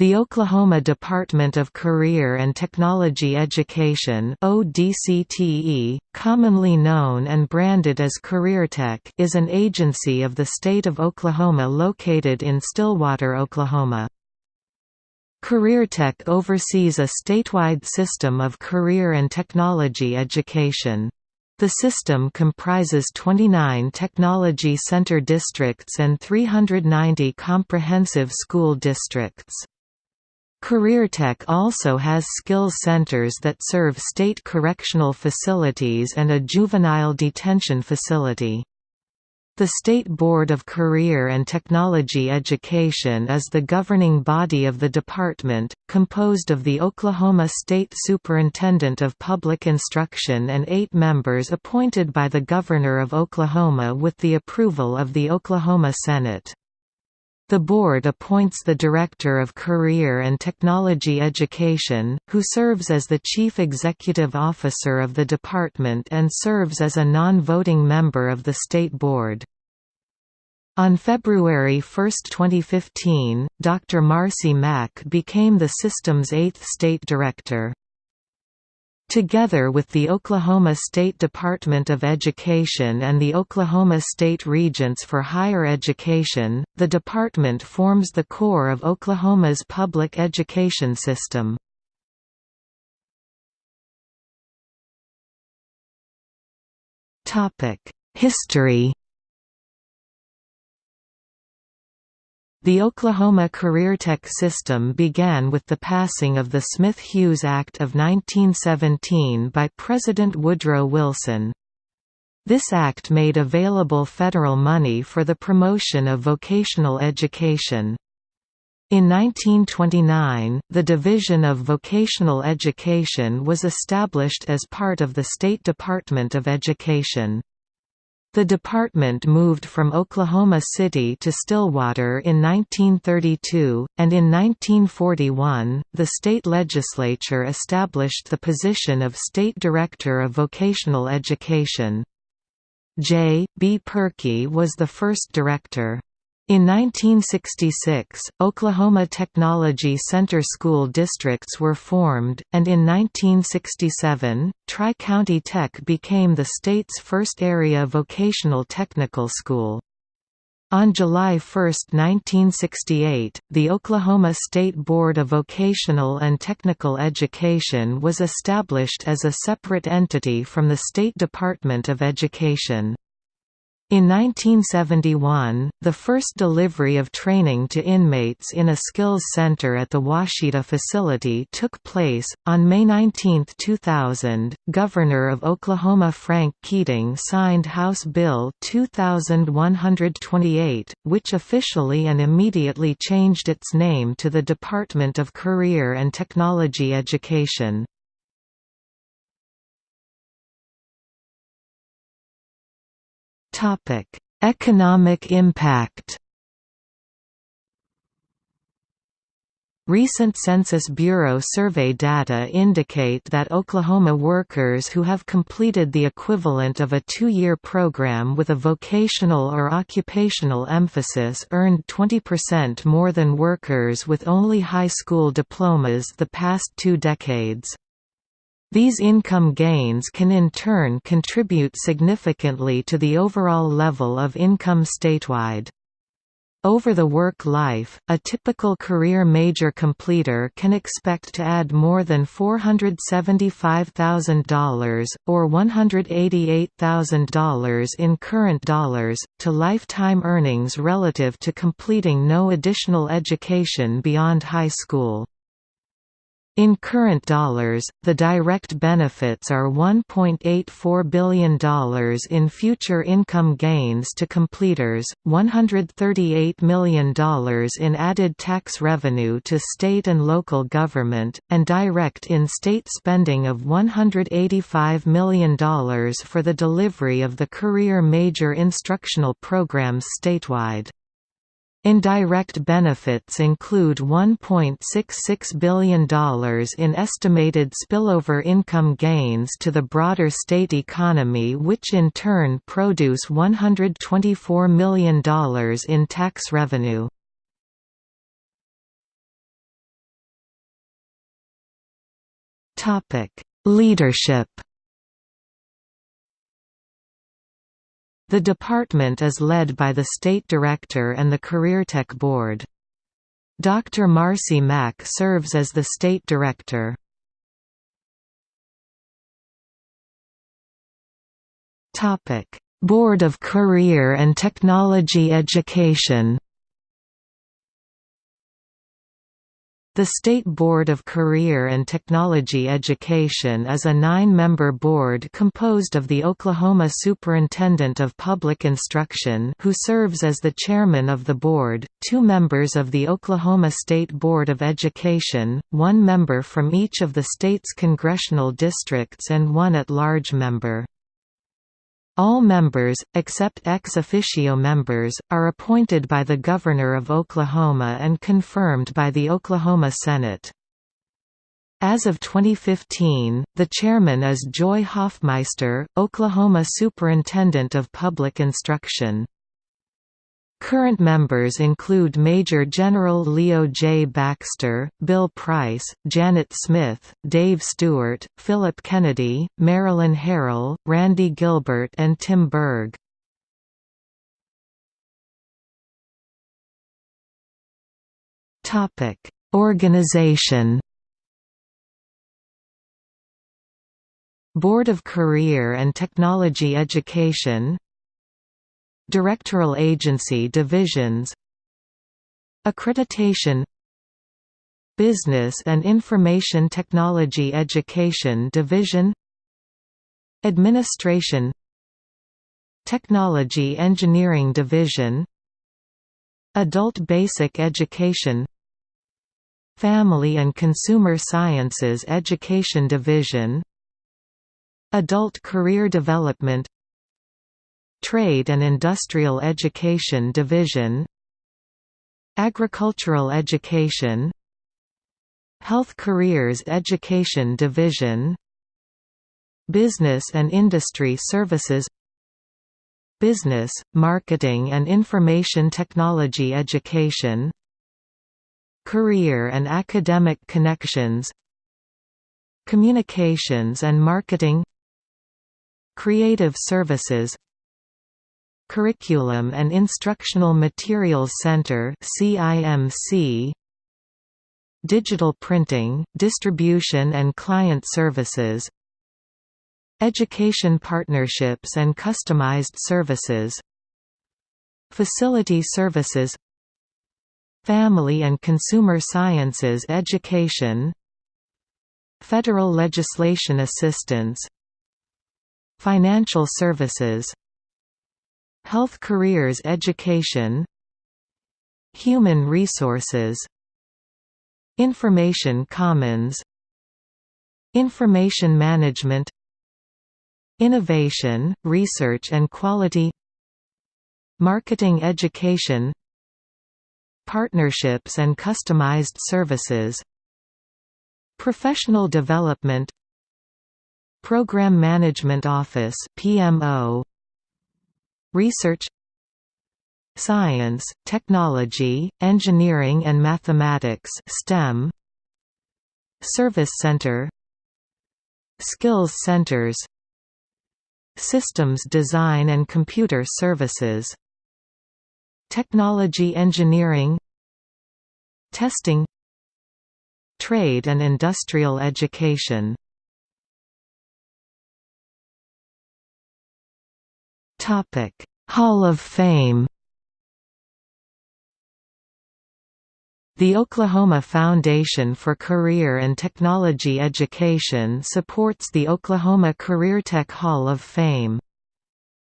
The Oklahoma Department of Career and Technology Education ODCTE, commonly known and branded as CareerTech is an agency of the state of Oklahoma located in Stillwater, Oklahoma. CareerTech oversees a statewide system of career and technology education. The system comprises 29 technology center districts and 390 comprehensive school districts. CareerTech also has skills centers that serve state correctional facilities and a juvenile detention facility. The State Board of Career and Technology Education is the governing body of the department, composed of the Oklahoma State Superintendent of Public Instruction and eight members appointed by the Governor of Oklahoma with the approval of the Oklahoma Senate. The board appoints the Director of Career and Technology Education, who serves as the Chief Executive Officer of the department and serves as a non-voting member of the State Board. On February 1, 2015, Dr. Marcie Mack became the system's eighth state director. Together with the Oklahoma State Department of Education and the Oklahoma State Regents for Higher Education, the department forms the core of Oklahoma's public education system. History The Oklahoma CareerTech system began with the passing of the Smith-Hughes Act of 1917 by President Woodrow Wilson. This act made available federal money for the promotion of vocational education. In 1929, the Division of Vocational Education was established as part of the State Department of Education. The department moved from Oklahoma City to Stillwater in 1932, and in 1941, the state legislature established the position of State Director of Vocational Education. J. B. Purkey was the first director. In 1966, Oklahoma Technology Center school districts were formed, and in 1967, Tri-County Tech became the state's first area vocational technical school. On July 1, 1968, the Oklahoma State Board of Vocational and Technical Education was established as a separate entity from the State Department of Education. In 1971, the first delivery of training to inmates in a skills center at the Washita facility took place. On May 19, 2000, Governor of Oklahoma Frank Keating signed House Bill 2128, which officially and immediately changed its name to the Department of Career and Technology Education. Topic: Economic impact. Recent Census Bureau survey data indicate that Oklahoma workers who have completed the equivalent of a two-year program with a vocational or occupational emphasis earned 20% more than workers with only high school diplomas the past two decades. These income gains can in turn contribute significantly to the overall level of income statewide. Over the work life, a typical career major completer can expect to add more than $475,000, or $188,000 in current dollars, to lifetime earnings relative to completing no additional education beyond high school. In current dollars, the direct benefits are $1.84 billion in future income gains to completers, $138 million in added tax revenue to state and local government, and direct in-state spending of $185 million for the delivery of the Career Major instructional programs statewide. Indirect benefits include $1.66 billion in estimated spillover income gains to the broader state economy which in turn produce $124 million in tax revenue. Leadership The department is led by the State Director and the CareerTech Board. Dr. Marcie Mack serves as the State Director. Board of Career and Technology Education The State Board of Career and Technology Education is a nine-member board composed of the Oklahoma Superintendent of Public Instruction who serves as the chairman of the board, two members of the Oklahoma State Board of Education, one member from each of the state's congressional districts and one at-large member. All members, except ex officio members, are appointed by the Governor of Oklahoma and confirmed by the Oklahoma Senate. As of 2015, the chairman is Joy Hoffmeister, Oklahoma Superintendent of Public Instruction. Current members include Major General Leo J. Baxter, Bill Price, Janet Smith, Dave Stewart, Philip Kennedy, Marilyn Harrell, Randy Gilbert and Tim Berg. Organization Board of Career and Technology Education Directoral agency divisions Accreditation Business and Information Technology Education Division Administration Technology Engineering Division Adult Basic Education Family and Consumer Sciences Education Division Adult Career Development Trade and Industrial Education Division Agricultural Education Health Careers Education Division Business and Industry Services Business, Marketing and Information Technology Education Career and Academic Connections Communications and Marketing Creative Services Curriculum and Instructional Materials Center CIMC Digital Printing, Distribution and Client Services. Education Partnerships and Customized Services. Facility Services. Family and Consumer Sciences Education. Federal Legislation Assistance. Financial Services Health Careers Education Human Resources Information Commons Information Management Innovation, Research and Quality Marketing Education Partnerships and Customized Services Professional Development Program Management Office PMO Research Science, Technology, Engineering and Mathematics STEM Service Center Skills Centers Systems Design and Computer Services Technology Engineering Testing Trade and Industrial Education Topic: Hall of Fame. The Oklahoma Foundation for Career and Technology Education supports the Oklahoma CareerTech Hall of Fame.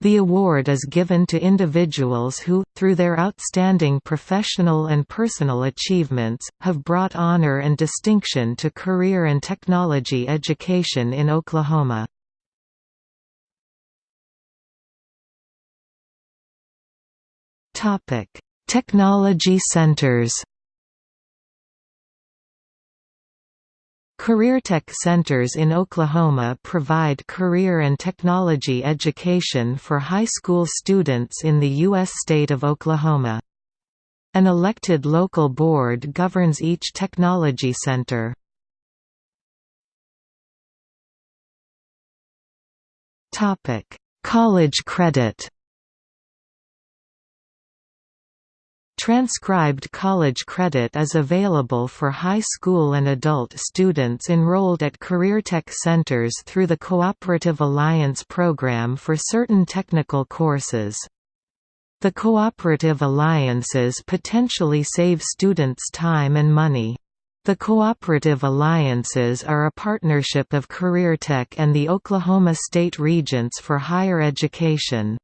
The award is given to individuals who, through their outstanding professional and personal achievements, have brought honor and distinction to career and technology education in Oklahoma. Topic: Technology centers. CareerTech centers in Oklahoma provide career and technology education for high school students in the U.S. state of Oklahoma. An elected local board governs each technology center. College credit Transcribed college credit is available for high school and adult students enrolled at CareerTech centers through the Cooperative Alliance program for certain technical courses. The cooperative alliances potentially save students time and money. The cooperative alliances are a partnership of CareerTech and the Oklahoma State Regents for Higher Education.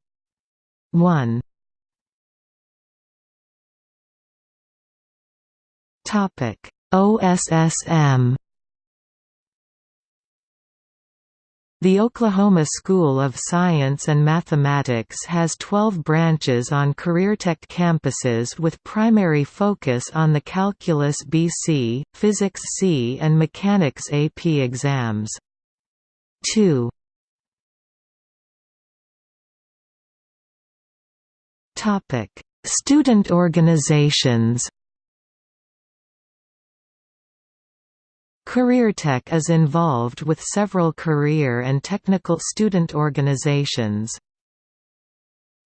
1 Topic: OSSM The Oklahoma School of Science and Mathematics has 12 branches on CareerTech campuses with primary focus on the Calculus BC, Physics C and Mechanics AP exams. 2 Student organizations CareerTech is involved with several career and technical student organizations.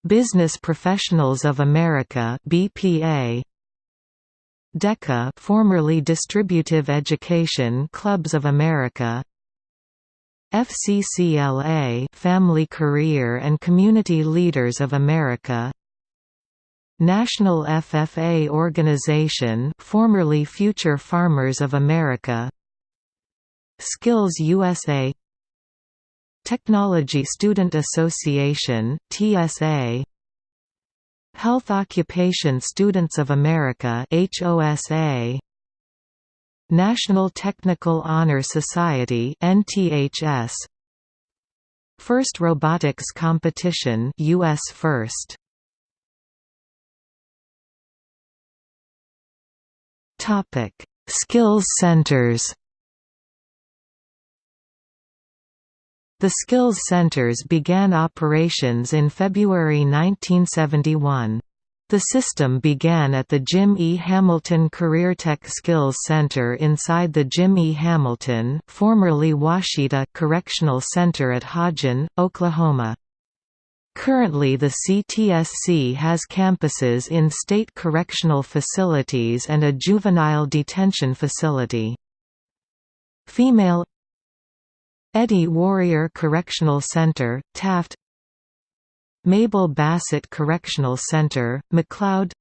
Business Professionals of America (BPA), DECA, formerly Distributive Education Clubs of America, FCCLA, Family Career and Community Leaders of America, National FFA Organization, formerly Future Farmers of America, Skills USA Technology Student Association TSA Health Occupation Students of America HOSA National Technical Honor Society NTHS First Robotics Competition US First. Topic. Skills Centers The Skills Centers began operations in February 1971. The system began at the Jim E. Hamilton CareerTech Skills Center inside the Jim E. Hamilton formerly Washita Correctional Center at Hodgen, Oklahoma. Currently the CTSC has campuses in state correctional facilities and a juvenile detention facility. Female Eddie Warrior Correctional Center, Taft. Mabel Bassett Correctional Center, McLoud.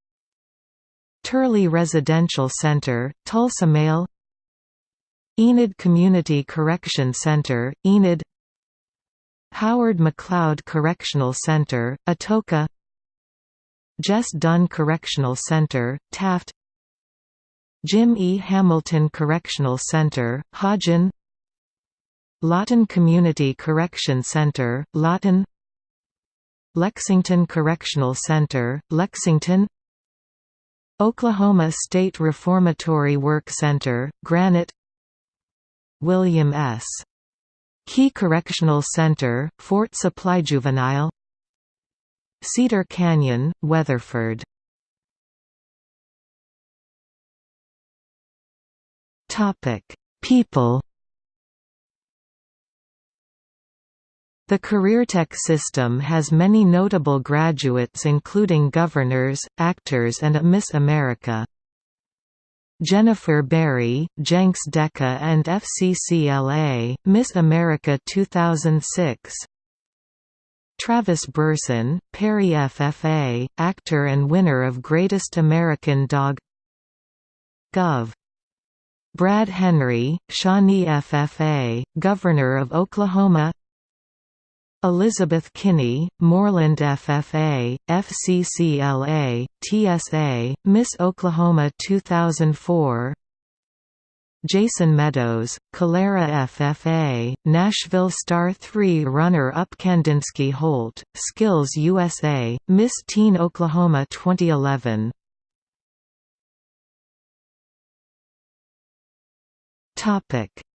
Turley Residential Center, Tulsa Male Enid Community Correction Center, Enid. Howard McLeod Correctional Center, Atoka. Jess Dunn Correctional Center, Taft. Jim E. Hamilton Correctional Center, Hodgen Lawton Community Correction Center, Lawton. Lexington Correctional Center, Lexington. Oklahoma State Reformatory Work Center, Granite. William S. Key Correctional Center, Fort Supply Juvenile. Cedar Canyon, Weatherford. People The CareerTech system has many notable graduates including governors, actors and a Miss America. Jennifer Berry, Jenks DECA and FCCLA, Miss America 2006 Travis Brorsen, Perry FFA, actor and winner of Greatest American Dog Gov. Brad Henry, Shawnee FFA, Governor of Oklahoma Elizabeth Kinney, Mooreland FFA, FCCLA, TSA, Miss Oklahoma 2004 Jason Meadows, Calera FFA, Nashville Star 3 runner-up Kandinsky Holt, Skills USA, Miss Teen Oklahoma 2011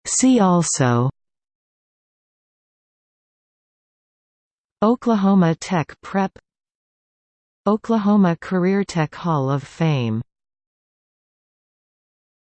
See also Oklahoma Tech Prep Oklahoma Career Tech Hall of Fame